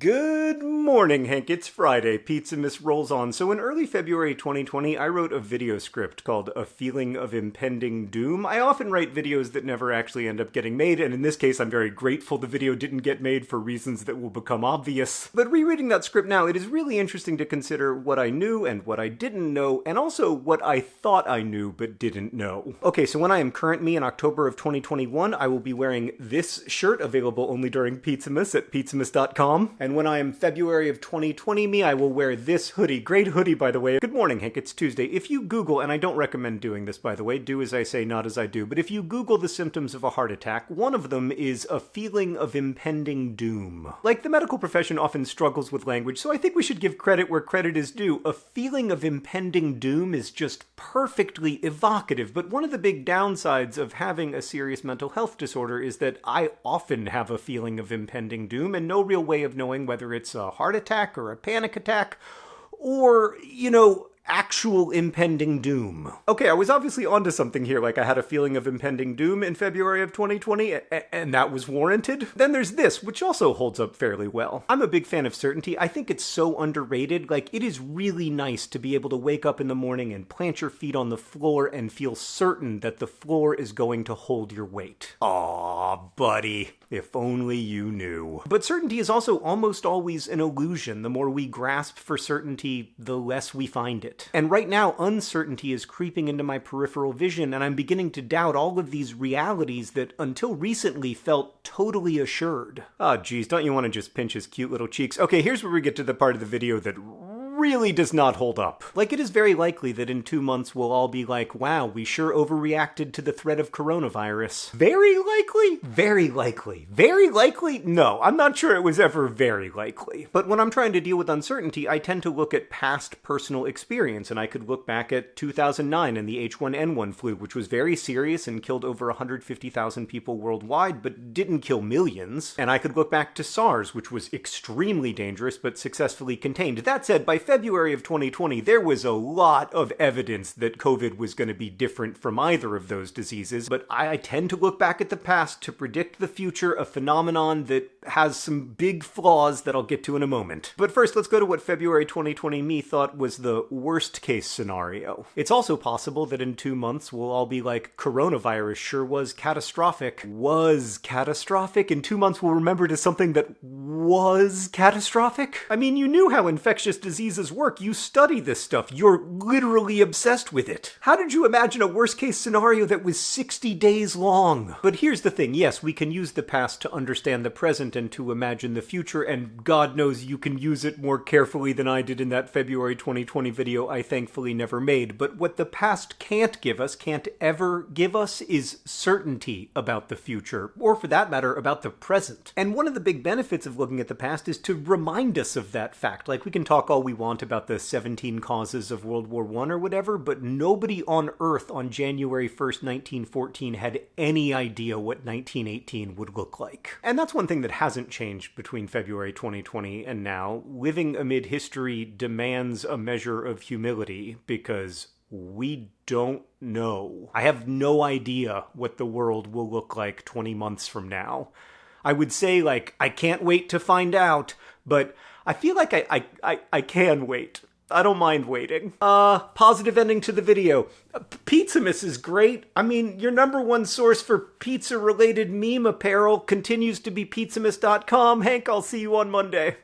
Good morning, Hank. It's Friday. Pizzamas rolls on. So, in early February 2020, I wrote a video script called A Feeling of Impending Doom. I often write videos that never actually end up getting made, and in this case, I'm very grateful the video didn't get made for reasons that will become obvious. But rereading that script now, it is really interesting to consider what I knew and what I didn't know, and also what I thought I knew but didn't know. Okay, so when I am current me in October of 2021, I will be wearing this shirt available only during Pizzamas at pizzamas.com. And when I am February of 2020 me, I will wear this hoodie. Great hoodie, by the way. Good morning, Hank. It's Tuesday. If you Google, and I don't recommend doing this, by the way, do as I say, not as I do, but if you Google the symptoms of a heart attack, one of them is a feeling of impending doom. Like, the medical profession often struggles with language, so I think we should give credit where credit is due. A feeling of impending doom is just perfectly evocative, but one of the big downsides of having a serious mental health disorder is that I often have a feeling of impending doom and no real way of knowing whether it's a heart attack or a panic attack or, you know, actual impending doom. Okay, I was obviously onto something here, like I had a feeling of impending doom in February of 2020, and that was warranted. Then there's this, which also holds up fairly well. I'm a big fan of certainty. I think it's so underrated. Like, it is really nice to be able to wake up in the morning and plant your feet on the floor and feel certain that the floor is going to hold your weight. Aw, buddy. If only you knew. But certainty is also almost always an illusion. The more we grasp for certainty, the less we find it. And right now, uncertainty is creeping into my peripheral vision, and I'm beginning to doubt all of these realities that until recently felt totally assured. Oh, geez, don't you want to just pinch his cute little cheeks? Okay, here's where we get to the part of the video that really does not hold up. Like, it is very likely that in two months we'll all be like, wow, we sure overreacted to the threat of coronavirus. Very likely? Very likely. Very likely? No, I'm not sure it was ever very likely. But when I'm trying to deal with uncertainty, I tend to look at past personal experience, and I could look back at 2009 and the H1N1 flu, which was very serious and killed over 150,000 people worldwide, but didn't kill millions. And I could look back to SARS, which was extremely dangerous but successfully contained. That said, by February of 2020, there was a lot of evidence that COVID was going to be different from either of those diseases, but I tend to look back at the past to predict the future, a phenomenon that has some big flaws that I'll get to in a moment. But first, let's go to what February 2020 me thought was the worst case scenario. It's also possible that in two months we'll all be like, coronavirus sure was catastrophic. Was catastrophic? In two months we'll remember it as something that was catastrophic? I mean, you knew how infectious diseases work. You study this stuff. You're literally obsessed with it. How did you imagine a worst case scenario that was 60 days long? But here's the thing. Yes, we can use the past to understand the present and to imagine the future, and God knows you can use it more carefully than I did in that February 2020 video I thankfully never made. But what the past can't give us, can't ever give us, is certainty about the future, or for that matter, about the present. And one of the big benefits of looking at the past is to remind us of that fact. Like, we can talk all we want about the 17 causes of World War I or whatever, but nobody on Earth on January 1st, 1914 had any idea what 1918 would look like. And that's one thing that hasn't changed between February 2020 and now. Living amid history demands a measure of humility because we don't know. I have no idea what the world will look like 20 months from now. I would say, like, I can't wait to find out, but I feel like I, I, I, I can wait. I don't mind waiting. Uh, positive ending to the video. Pizzamas is great. I mean, your number one source for pizza related meme apparel continues to be pizzamas.com. Hank, I'll see you on Monday.